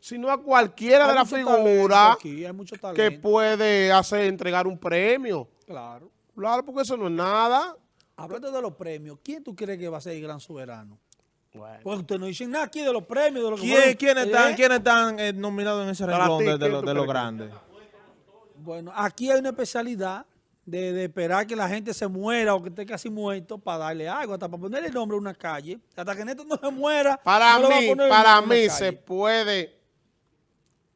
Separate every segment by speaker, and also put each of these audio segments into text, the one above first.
Speaker 1: sino a cualquiera
Speaker 2: Hay
Speaker 1: de las figuras que puede hacer entregar un premio.
Speaker 2: Claro.
Speaker 1: Claro, porque eso no es nada.
Speaker 2: Hablando de los premios, ¿quién tú crees que va a ser el gran soberano?
Speaker 1: Bueno.
Speaker 2: Porque ustedes no dicen nada aquí de los premios, de lo que
Speaker 3: ¿Quién-
Speaker 2: fueron,
Speaker 3: ¿Quiénes están,
Speaker 2: ¿eh?
Speaker 3: quiénes están eh, nominados en ese renglón
Speaker 1: ti,
Speaker 3: de, de
Speaker 1: ¿quién
Speaker 3: lo- los
Speaker 1: que-
Speaker 3: grandes?
Speaker 2: Bueno, aquí hay una especialidad de, de esperar que la gente se muera o que esté casi muerto para darle algo, hasta para ponerle el nombre a una calle. Hasta que Neto no se muera,
Speaker 1: Para
Speaker 2: no
Speaker 1: mí, para mí se puede,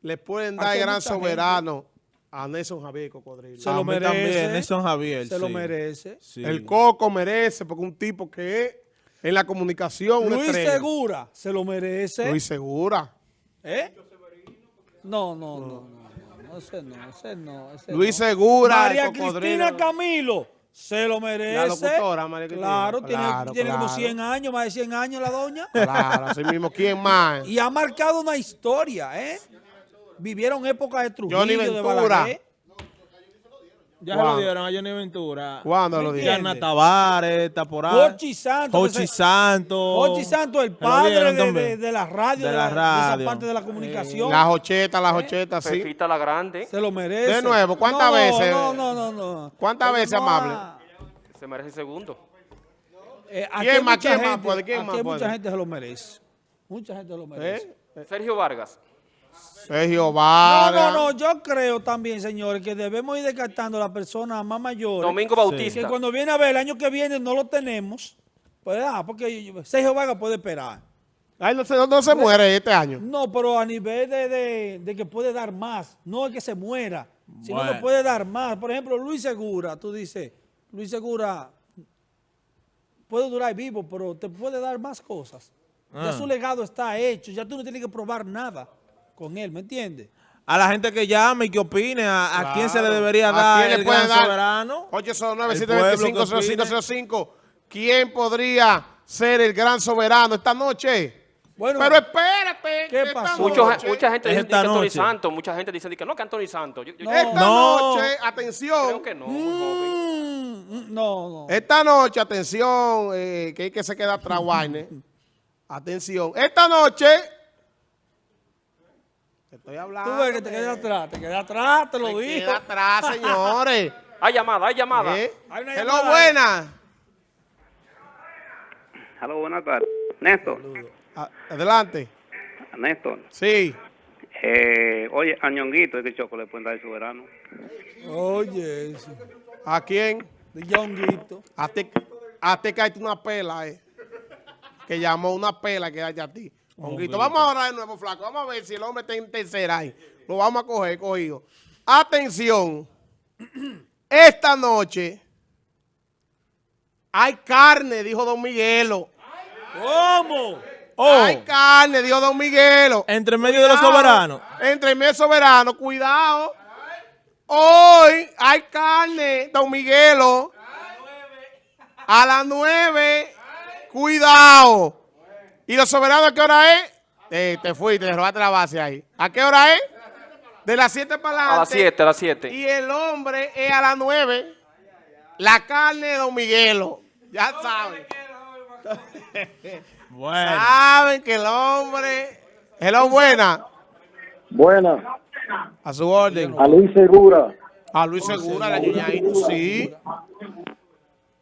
Speaker 1: le pueden dar gran
Speaker 2: gente.
Speaker 1: soberano a Nelson Javier Cocodrilo.
Speaker 2: Se lo merece.
Speaker 3: también, Nelson Javier,
Speaker 2: Se lo merece.
Speaker 3: Sí.
Speaker 1: El Coco merece, porque un tipo que es en la comunicación
Speaker 2: Luis
Speaker 1: estrella.
Speaker 2: Segura se lo merece.
Speaker 1: Luis Segura.
Speaker 2: ¿Eh? No, no, no, no, no, no, ese no, ese no, ese
Speaker 1: Luis. Segura,
Speaker 2: María. Cristina Camilo se lo merece.
Speaker 1: La locutora, María Cristina.
Speaker 2: Claro, tiene,
Speaker 1: Claro,
Speaker 2: tiene como
Speaker 1: claro.
Speaker 2: 100 años, más de 100 años la doña.
Speaker 1: Claro, así mismo. ¿Quién más?
Speaker 2: Y ha marcado una historia, ¿eh? Vivieron épocas de Trujillo,
Speaker 1: Johnny
Speaker 2: de
Speaker 1: Ventura.
Speaker 2: Balaguer.
Speaker 3: Ya se
Speaker 1: ¿Cuándo?
Speaker 3: lo dieron a Johnny Ventura.
Speaker 1: ¿Cuándo lo
Speaker 2: ¿Me
Speaker 1: dieron?
Speaker 3: Diana
Speaker 2: entiende?
Speaker 3: Tavares, está por ahí.
Speaker 2: Hochi Santos.
Speaker 3: Hochi Santos.
Speaker 2: Hochi Santos, el padre
Speaker 3: dieron
Speaker 2: de,
Speaker 3: también.
Speaker 2: de- de la radio,
Speaker 3: De la
Speaker 2: la, de
Speaker 3: radio.
Speaker 2: esa parte de la comunicación.
Speaker 1: Las ochetas, las ochetas, sí.
Speaker 4: Fefita la Grande
Speaker 2: Se lo merece.
Speaker 1: De nuevo, ¿cuántas
Speaker 2: No,
Speaker 1: veces?
Speaker 2: No, no, no, no.
Speaker 1: ¿Cuántas
Speaker 2: Pero
Speaker 1: veces,
Speaker 2: no
Speaker 1: amable?
Speaker 2: a-
Speaker 4: se merece el segundo.
Speaker 2: eh,
Speaker 1: ¿Quién más? ¿Quién más puede? ¿Quién más puede?
Speaker 2: mucha gente se lo merece. Mucha gente se lo merece.
Speaker 1: ¿Eh?
Speaker 4: Sergio Vargas.
Speaker 1: Sergio
Speaker 2: No,
Speaker 1: Vargas.
Speaker 2: no, no, yo creo también, señores, que debemos ir descartando a las personas más mayores.
Speaker 4: Domingo Bautista.
Speaker 2: Que cuando viene a ver el año que viene no lo tenemos. Pues, ah, porque Sergio Vargas puede esperar.
Speaker 1: Ay, no, se, no, no se muere este año.
Speaker 2: No, pero a nivel de, de- de que puede dar más, no es que se muera, sino que
Speaker 3: Bueno.
Speaker 2: puede dar más. Por ejemplo, Luis Segura, tú dices, Luis Segura puede durar vivo, pero te puede dar más cosas. Ya
Speaker 3: Ah.
Speaker 2: su legado está hecho, ya tú no tienes que probar nada con él, ¿me entiendes?
Speaker 3: A la gente que llame y que opine a, a quién se le debería
Speaker 1: ¿A
Speaker 3: dar
Speaker 1: quién le
Speaker 3: el
Speaker 1: pueden
Speaker 3: gran
Speaker 1: dar?
Speaker 3: soberano.
Speaker 1: 809-725-0505. ¿Quién podría ser el gran soberano esta noche?
Speaker 2: Bueno,
Speaker 1: Pero espérate.
Speaker 2: ¿qué pasó?
Speaker 4: Mucho- mucha gente
Speaker 3: Es
Speaker 4: dice que Anthony. Santos. Mucha gente dice que no, que Anthony Santos. Yo, yo-
Speaker 2: No.
Speaker 1: Esta
Speaker 3: No.
Speaker 1: noche, atención.
Speaker 4: creo que no.
Speaker 2: Mm, no, no.
Speaker 1: Esta noche, atención, eh, que hay que se queda atrás, Wainer. Atención. Esta noche. Te estoy hablando.
Speaker 2: Tú ves que te quedas atrás, te quedas atrás, te lo
Speaker 1: Me
Speaker 2: digo.
Speaker 1: queda atrás, señores.
Speaker 4: Hay llamada, hay llamada.
Speaker 1: ¿Eh?
Speaker 2: Hay una
Speaker 1: Hello,
Speaker 2: llamada.
Speaker 1: buena.
Speaker 5: Aló, buenas tardes. Néstor,
Speaker 1: A- Adelante.
Speaker 5: Néstor.
Speaker 1: Sí.
Speaker 5: Eh, oye, a Ñonguito es que Choco le pueden dar el soberano.
Speaker 2: Oye, eso.
Speaker 1: ¿A quién?
Speaker 2: De Yonguito.
Speaker 1: A ti, a caíste una pela, eh. Que llamó una pela que hay a ti. Honguito. Vamos ahora de nuevo, flaco. Vamos a ver si el hombre está en tercera ahí. Lo vamos a coger, cogido. Atención. Esta noche hay carne, dijo Don Miguelo.
Speaker 2: ¿Cómo?
Speaker 3: Oh,
Speaker 1: Hay carne, dijo Don Miguelo.
Speaker 3: entre medio de los soberanos.
Speaker 1: Entre medio soberano, cuidado. Hoy hay carne, Don Miguelo. A las nueve. Cuidado. ¿Y los soberanos a qué hora es? Eh, te fuiste, te robaste la base ahí. ¿A qué hora es? De las 7 para adelante.
Speaker 4: A las 7, a las 7.
Speaker 1: Y el hombre es a las 9. La carne de Don Miguelo. Ya saben.
Speaker 3: Bueno.
Speaker 1: Saben que el hombre. Hello, buena.
Speaker 6: Buena,
Speaker 1: A su orden.
Speaker 6: a Luis Segura.
Speaker 1: A Luis Segura, la ñañadito, sí.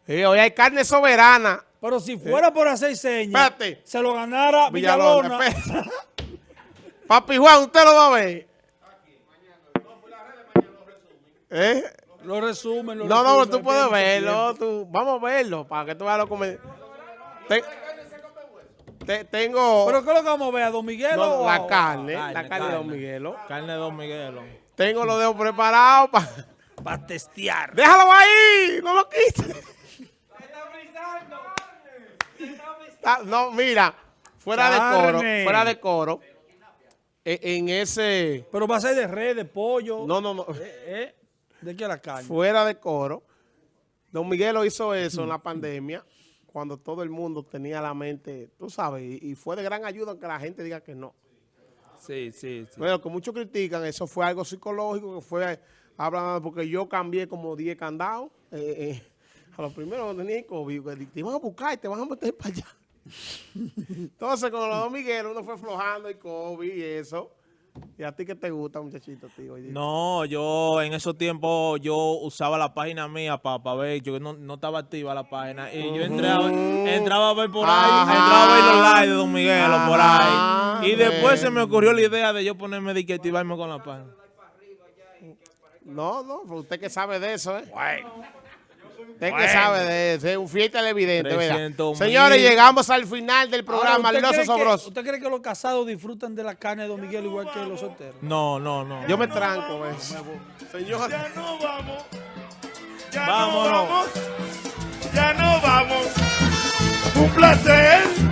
Speaker 1: Sí, hoy hay carne soberana.
Speaker 2: Pero si fuera por hacer señas,
Speaker 1: Espérate.
Speaker 2: se lo ganara
Speaker 1: Villalona.
Speaker 2: Villalona.
Speaker 1: Papi Juan, usted lo va a ver. ¿Eh?
Speaker 2: Lo resumen, lo
Speaker 1: No, no,
Speaker 2: resumen,
Speaker 1: tú puedes verlo. Tú, vamos a verlo para que tú veas lo que Te- te- tengo
Speaker 2: ¿Pero qué es lo que vamos a ver? ¿A Don Miguel
Speaker 1: no,
Speaker 2: o
Speaker 1: la carne,
Speaker 3: carne,
Speaker 1: la carne de Don
Speaker 3: carne.
Speaker 1: Miguelo.
Speaker 3: Carne de Don Miguelo.
Speaker 1: Tengo los dedos preparados para...
Speaker 2: Para testear.
Speaker 1: ¡Déjalo ahí! ¡No lo quites! Ah, No, mira, fuera de coro, fuera de coro, e- en ese,
Speaker 2: Pero va a ser de red, de pollo.
Speaker 1: no, no, no,
Speaker 2: Eh, eh, ¿De qué la carne?
Speaker 1: fuera de coro, Don Miguelo hizo eso en la pandemia, cuando todo el mundo tenía la mente, tú sabes, y, y fue de gran ayuda que la gente diga que no.
Speaker 3: Sí, sí, sí.
Speaker 1: Bueno, que muchos critican, eso fue algo psicológico, que fue, hablan, porque yo cambié como 10 candados, eh, eh, a lo primero no tenía COVID, que te iban a buscar y te van a meter para allá. Entonces, con los Don Miguel, uno fue flojando y COVID y eso. ¿Y a ti qué te gusta, muchachito, tío?
Speaker 3: No, yo en esos tiempos yo usaba la página mía para ver, yo no, no estaba activa la página y yo entraba, entraba a ver por ahí, entraba a ver los lives de Don Miguelo por
Speaker 1: Ajá,
Speaker 3: ahí. Y después se me
Speaker 1: bueno.
Speaker 3: ocurrió la idea de yo ponerme de que activarme con la página.
Speaker 1: No, no, usted que sabe de eso, ¿eh? Usted que sabe de eso, es un fiel televidente, ¿verdad?
Speaker 3: 300
Speaker 1: Señores,
Speaker 3: mil.
Speaker 1: llegamos al final del
Speaker 2: Ahora,
Speaker 1: programa,
Speaker 2: ¿usted
Speaker 1: Liloso
Speaker 2: cree que-
Speaker 1: Sobroso.
Speaker 2: ¿Usted cree que los casados disfrutan de la carne de Don Miguel igual que los solteros?
Speaker 3: No, no, no.
Speaker 1: Yo me tranco, ¿eh? Señor.
Speaker 7: Ya no vamos. Ya
Speaker 3: Vámonos.
Speaker 7: no vamos. Ya no vamos. Un placer.